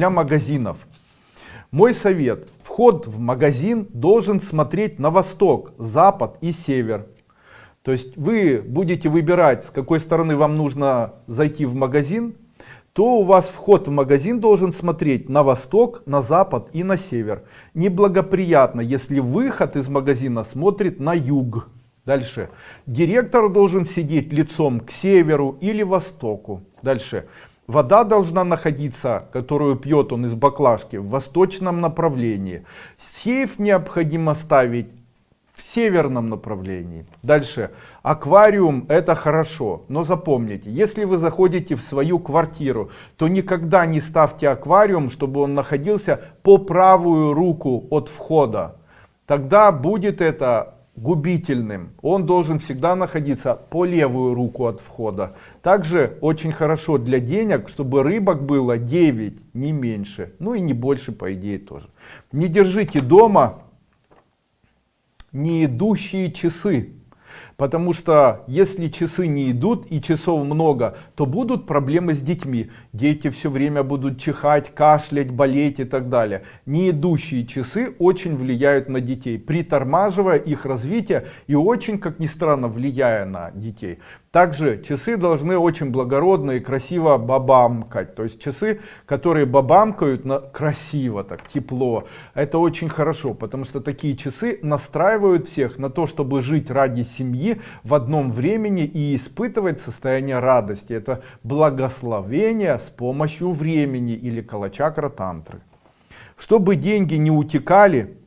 для магазинов. Мой совет. Вход в магазин должен смотреть на восток, запад и север. То есть вы будете выбирать, с какой стороны вам нужно зайти в магазин, то у вас вход в магазин должен смотреть на восток, на запад и на север. Неблагоприятно, если выход из магазина смотрит на юг. Дальше. Директор должен сидеть лицом к северу или востоку. Дальше. Вода должна находиться, которую пьет он из баклажки, в восточном направлении. Сейф необходимо ставить в северном направлении. Дальше. Аквариум это хорошо, но запомните, если вы заходите в свою квартиру, то никогда не ставьте аквариум, чтобы он находился по правую руку от входа. Тогда будет это губительным. Он должен всегда находиться по левую руку от входа. Также очень хорошо для денег, чтобы рыбок было 9, не меньше. Ну и не больше, по идее, тоже. Не держите дома не идущие часы. Потому что если часы не идут и часов много, то будут проблемы с детьми. Дети все время будут чихать, кашлять, болеть и так далее. Не идущие часы очень влияют на детей, притормаживая их развитие и очень, как ни странно, влияя на детей. Также часы должны очень благородно и красиво бабамкать. То есть часы, которые бабамкают на красиво, так тепло. Это очень хорошо, потому что такие часы настраивают всех на то, чтобы жить ради семьи в одном времени и испытывать состояние радости. Это благословение с помощью времени или калачакра тантры. Чтобы деньги не утекали,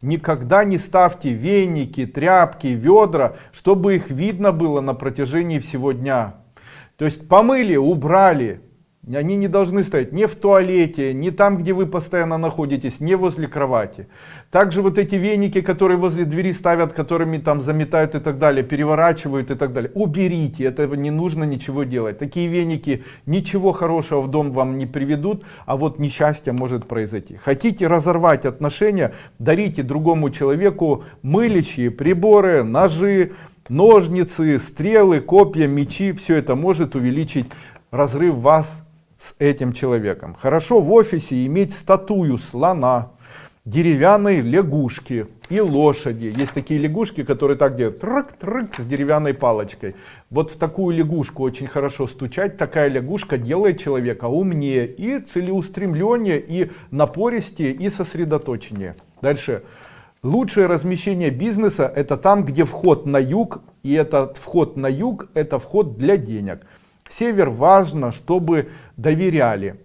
Никогда не ставьте веники, тряпки, ведра, чтобы их видно было на протяжении всего дня. То есть помыли, убрали, они не должны стоять ни в туалете, ни там, где вы постоянно находитесь, не возле кровати. Также вот эти веники, которые возле двери ставят, которыми там заметают и так далее, переворачивают и так далее. Уберите, этого не нужно ничего делать. Такие веники ничего хорошего в дом вам не приведут, а вот несчастье может произойти. Хотите разорвать отношения, дарите другому человеку мылищие приборы, ножи, ножницы, стрелы, копья, мечи. Все это может увеличить разрыв вас с этим человеком. Хорошо в офисе иметь статую слона, деревянной лягушки и лошади. Есть такие лягушки, которые так делают, трык, трык, с деревянной палочкой. Вот в такую лягушку очень хорошо стучать. Такая лягушка делает человека умнее и целеустремленнее, и напористее, и сосредоточеннее. Дальше. Лучшее размещение бизнеса это там, где вход на юг, и этот вход на юг это вход для денег. Север важно, чтобы доверяли.